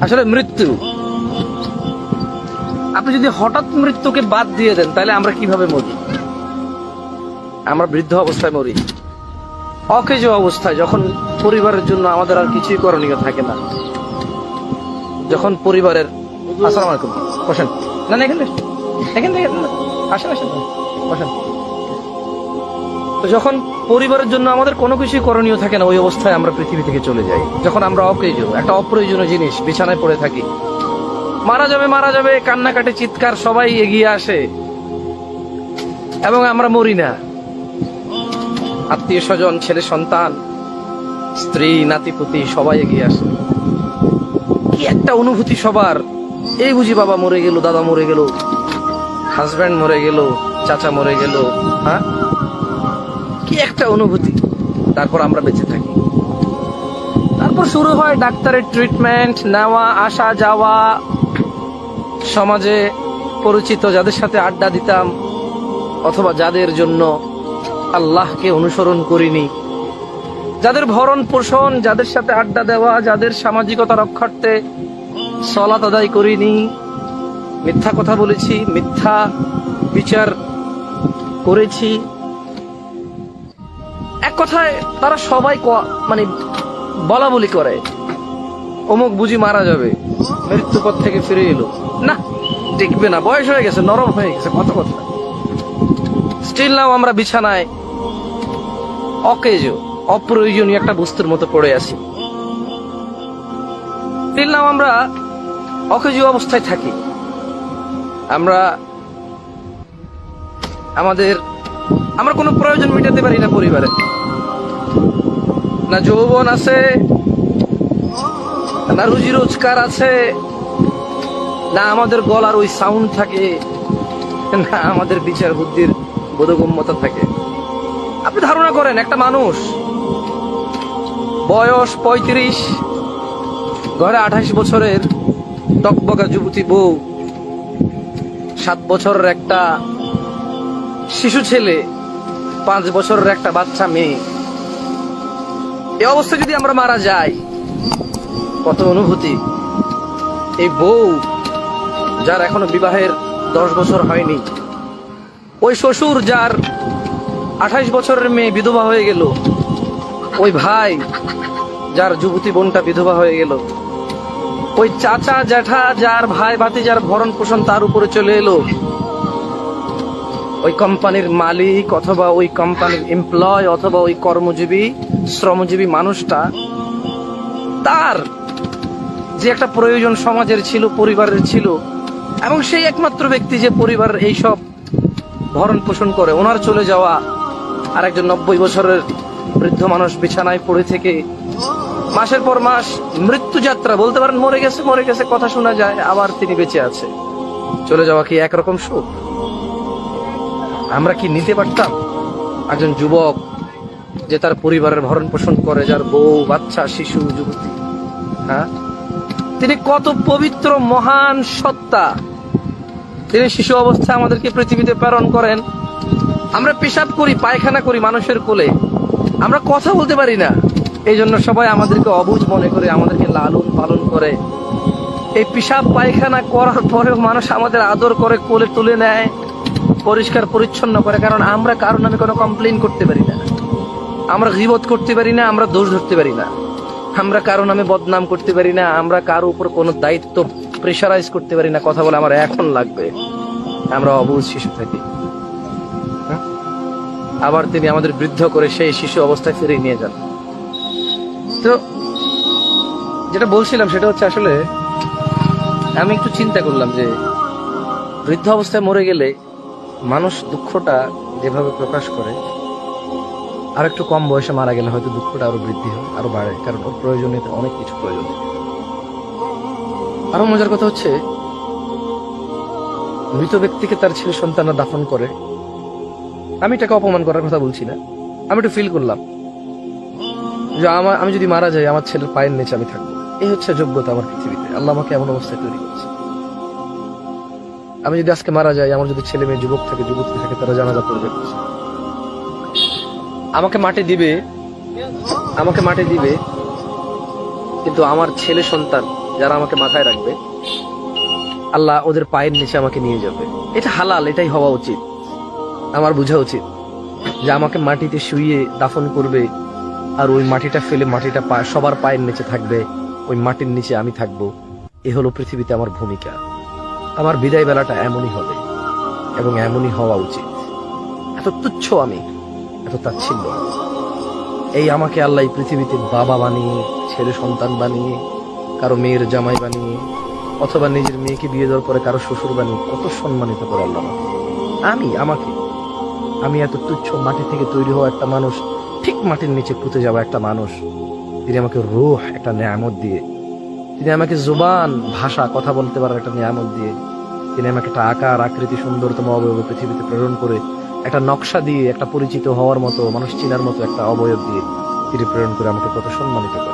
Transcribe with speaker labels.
Speaker 1: আসলে মৃত্যু। আপনি যদি হঠাৎ মৃত্যুকে বাদ দিয়ে দেন, তাহলে আমরা কীভাবে মরি? আমরা বৃদ্ধ অবস্থায় মরি। অকেজ অবস্থায়, যখন পরিবারের জন্য আমাদের আর কিছুই করণীয় থাকে না। যখন পরিবারের আসসালামু আলাইকুম। বসেন। না এখানে এখান থেকে আসেন আসেন। বসেন। তো যখন পরিবারের জন্য আমাদের কোনো কিছুই করণীয় থাকে না, ওই অবস্থায় আমরা পৃথিবী থেকে চলে যাই। যখন আমরা অপ্রয়োজন একটা অপ্রয়োজনীয় জিনিস বিছানায় পড়ে থাকি। মারা যাবে মারা যাবে, কান্নাকাটি, চিৎকার, সবাই এগিয়ে আসে। এবং আমরা মরি না। আত্মীয় স্বজন ছেলে, সন্তান, স্ত্রী নাতিপুতি সবাই এগিয়ে আসে। কি একটা অনুভূতি সবার। এই বুঝি বাবা মরে গেল, দাদা মরে গেল হাজব্যান্ড মরে গেল, চাচা মরে গেল হ্যাঁ? কি একটা অনুভূতি। তারপর আমরা বেঁচে থাকি। তারপর শুরু হয় ডাক্তারের ট্রিটমেন্ট নেওয়া, আসা, যাওয়া। সমাজে পরিচিত যাদের সাথে আড্ডা দিতাম, অথবা যাদের জন্য আল্লাহকে অনুসরণ করিনি। যাদের ভরণ পোষণ, যাদের সাথে আড্ডা দেওয়া, যাদের সামাজিকতা রক্ষার্থে সলাত আদায় করিনি। মিথ্যা কথা বলেছি, মিথ্যা বিচার করেছি। কথায় তারা সবাই মানে বলা বলি করে। অমুক বুঝি মারা যাবে। মৃত্যু পথ থেকে ফিরে এলো। না টিকবে না, বয়স হয়ে গেছে, নরম হয়ে গেছে, কত কথা। স্টিল নাও আমরা বিছানায় অকেজ, অপ্রয়োজনীয় একটা বস্তুর মতো পড়ে আছি। স্টিল নাও আমরা অকেজ অবস্থায় থাকি। আমরা আমাদের আমরা কোনো প্রয়োজন মেটাতে পারি না পরিবারে। না যৌবন আছে না রুজি রোজগার আছে না আমাদের গলার ওই সাউন্ড থাকে, না আমাদের বিচার বুদ্ধির বোধগম্যতা থাকে। আপনি ধারণা করেন, একটা মানুষ বয়স পঁয়ত্রিশ, ঘরে আঠাশ বছরের টকবকা যুবতী বউ, সাত বছরের একটা শিশু ছেলে, পাঁচ বছরের একটা বাচ্চা মেয়ে। এই অবস্থায় যদি আমরা মারা যাই, কত অনুভূতি। এই বউ, যার এখনও বিবাহের দশ বছর হয়নি, ওই শ্বশুর যার আঠাইশ বছরের মেয়ে বিধবা হয়ে গেল, ওই ভাই যার যুবতী বোনটা বিধবা হয়ে গেল, ওই চাচা, জ্যাঠা, যার ভাই ভাতি যার ভরণ পোষণ তার উপরে চলে এলো ওই কোম্পানির মালিক অথবা ওই কোম্পানির এমপ্লয় অথবা ওই কর্মজীবী, শ্রমজীবী মানুষটা, তার যে একটা প্রয়োজন সমাজের ছিল, পরিবারের ছিল, এবং সেই একমাত্র ব্যক্তি যে পরিবারের এইসব ভরণ পোষণ করে, ওনার চলে যাওয়া আর একজন নব্বই বছরের বৃদ্ধ মানুষ বিছানায় পড়ে থেকে মাসের পর মাস মৃত্যু যাত্রা বলতে পারেন মরে গেছে মরে গেছে, কথা শোনা যায়, আবার তিনি বেঁচে আছে। চলে যাওয়া কি একরকম সুখ? আমরা কি নিতে পারতাম? একজন যুবক যে তার পরিবারের ভরণ পোষণ করে, যার বউ, বাচ্চা, শিশু, যুবতী হ্যাঁ? তিনি কত পবিত্র, মহান সত্তা। তিনি শিশু অবস্থায় আমাদেরকে পৃথিবীতে প্রেরণ করেন। আমরা পেশাব করি, পায়খানা করি মানুষের কোলে। আমরা কথা বলতে পারি না। এই জন্য সবাই আমাদেরকে অবুঝ মনে করে, আমাদেরকে লালন পালন করে। এই পেশাব, পায়খানা করার পরেও মানুষ আমাদের আদর করে, কোলে তুলে নেয়। পরিষ্কার, পরিচ্ছন্ন করে, কারণ আমরা কারও নামে কোনো কমপ্লেন করতে পারি না। আমরা গিবত করতে পারি না, আমরা দোষ ধরতে পারি না। আমরা কারও নামে বদনাম করতে পারি না, আমরা কারও উপর কোনো দায়িত্ব প্রেশারাইজ করতে পারি না, কথা বলে আমার এখন লাগবে। আমরা অবুঝ শিশু থাকি? আবার তিনি আমাদের বৃদ্ধ করে সেই শিশু অবস্থায় ফিরিয়ে নিয়ে যান। তো, যেটা বলছিলাম সেটা হচ্ছে আসলে, আমি একটু চিন্তা করলাম যে, বৃদ্ধ অবস্থায় মরে গেলে মানুষ দুঃখটা যেভাবে প্রকাশ করে, আর একটু কম বয়সে মারা গেলে হয়তো দুঃখটা আরও বৃদ্ধি হয়, আরও বাড়ে, কারণ ওর প্রয়োজনীয়তা অনেক কিছু প্রয়োজন। আরও মজার কথা হচ্ছে, মৃত ব্যক্তিকে তার ছেলে সন্তানরা দাফন করে, আমি এটাকে অপমান করার কথা বলছি না, আমি একটু ফিল করলাম যে আমার আমি যদি মারা যাই, আমার ছেলের পায়ের নিচে আমি থাকব। এই হচ্ছে যোগ্যতা আমার পৃথিবীতে। আল্লাহ আমাকে এমন অবস্থায় তৈরি করেছে। আমি যদি আজকে মারা যাই, আমার যদি ছেলে মেয়ে, যুবক থাকে, যুবতী থাকে, তারা জানাজা করবে। আমাকে মাটি দিবে, আমাকে মাটি দিবে, কিন্তু আমার ছেলে সন্তান যারা আমাকে মাথায় রাখবে, আল্লাহ ওদের পায়ের নিচে আমাকে নিয়ে যাবে। এটা হালাল, এটাই হওয়া উচিত। আমার বোঝা উচিত যে আমাকে মাটিতে শুইয়ে দাফন করবে আর ওই মাটিটা ফেলে মাটিটা সবার পায়ের নিচে থাকবে, ওই মাটির নিচে আমি থাকব। এ হলো পৃথিবীতে আমার ভূমিকা। আমার বিদায় বেলাটা এমনই হবে এবং এমনই হওয়া উচিত। এত তুচ্ছ আমি, এত তাচ্ছিল্য। এই আমাকে আল্লাহ এই পৃথিবীতে বাবা বানিয়ে, ছেলে সন্তান বানিয়ে, কারও মেয়ের জামাই বানিয়ে, অথবা নিজের মেয়েকে বিয়ে দেওয়ার পরে কারও শ্বশুর বানিয়ে কত সম্মানিত করে আল্লাহ। আমি, আমাকে, আমি এত তুচ্ছ মাটি থেকে তৈরি হওয়া একটা মানুষ, ঠিক মাটির নিচে পুঁতে যাওয়া একটা মানুষ তিনি আমাকে রুহ, একটা নিয়ামত দিয়ে তিনি আমাকে জুবান, ভাষা, কথা বলতে পারার একটা নিয়ামত দিয়ে তিনি আমাকে একটা আকার, আকৃতি, সুন্দরতম অবয়ব পৃথিবীতে প্রেরণ করে একটা নকশা দিয়ে, একটা পরিচিত হওয়ার মতো, মানুষ চিনার মতো একটা অবয়ব দিয়ে তিনি প্রেরণ করে আমাকে কত সম্মানিত করে।